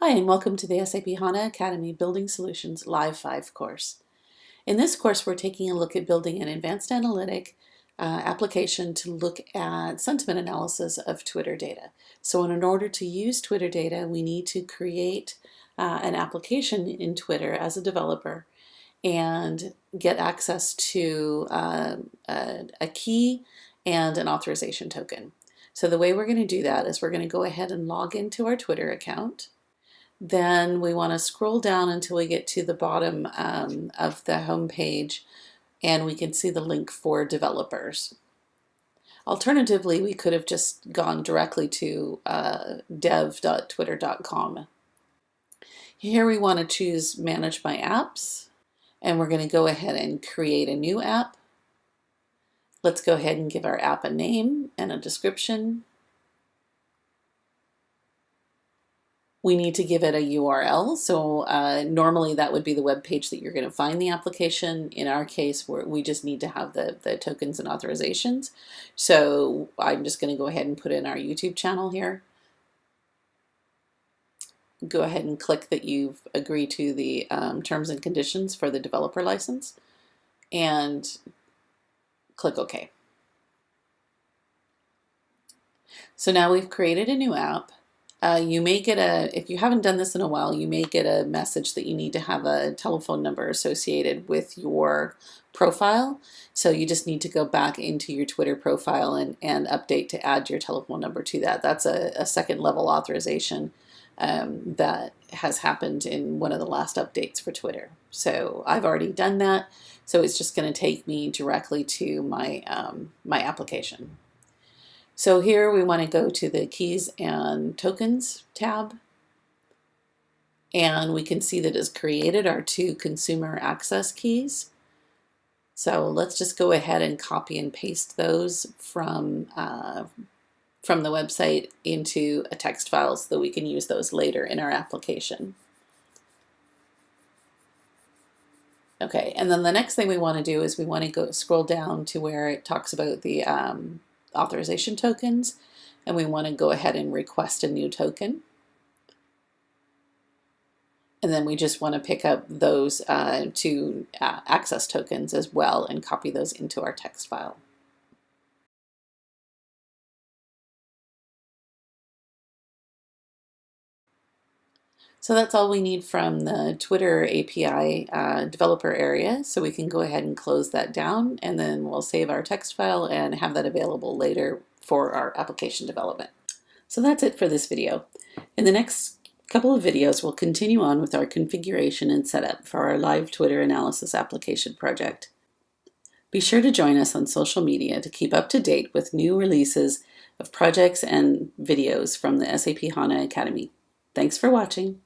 Hi, and welcome to the SAP HANA Academy Building Solutions Live 5 course. In this course, we're taking a look at building an advanced analytic uh, application to look at sentiment analysis of Twitter data. So in order to use Twitter data, we need to create uh, an application in Twitter as a developer and get access to uh, a, a key and an authorization token. So the way we're going to do that is we're going to go ahead and log into our Twitter account then we want to scroll down until we get to the bottom um, of the home page and we can see the link for developers. Alternatively, we could have just gone directly to uh, dev.twitter.com. Here we want to choose Manage My Apps, and we're going to go ahead and create a new app. Let's go ahead and give our app a name and a description. We need to give it a URL. So uh, normally that would be the web page that you're going to find the application. In our case, we just need to have the, the tokens and authorizations. So I'm just going to go ahead and put in our YouTube channel here. Go ahead and click that you've agreed to the um, terms and conditions for the developer license and click OK. So now we've created a new app uh, you may get a, if you haven't done this in a while, you may get a message that you need to have a telephone number associated with your profile. So you just need to go back into your Twitter profile and, and update to add your telephone number to that. That's a, a second level authorization um, that has happened in one of the last updates for Twitter. So I've already done that. So it's just going to take me directly to my, um, my application. So here we want to go to the keys and tokens tab and we can see that it's created our two consumer access keys. So let's just go ahead and copy and paste those from, uh, from the website into a text file so that we can use those later in our application. Okay, and then the next thing we want to do is we want to go scroll down to where it talks about the um, authorization tokens and we want to go ahead and request a new token. And then we just want to pick up those uh, two uh, access tokens as well and copy those into our text file. So that's all we need from the Twitter API uh, developer area. So we can go ahead and close that down and then we'll save our text file and have that available later for our application development. So that's it for this video. In the next couple of videos, we'll continue on with our configuration and setup for our live Twitter analysis application project. Be sure to join us on social media to keep up to date with new releases of projects and videos from the SAP HANA Academy. Thanks for watching.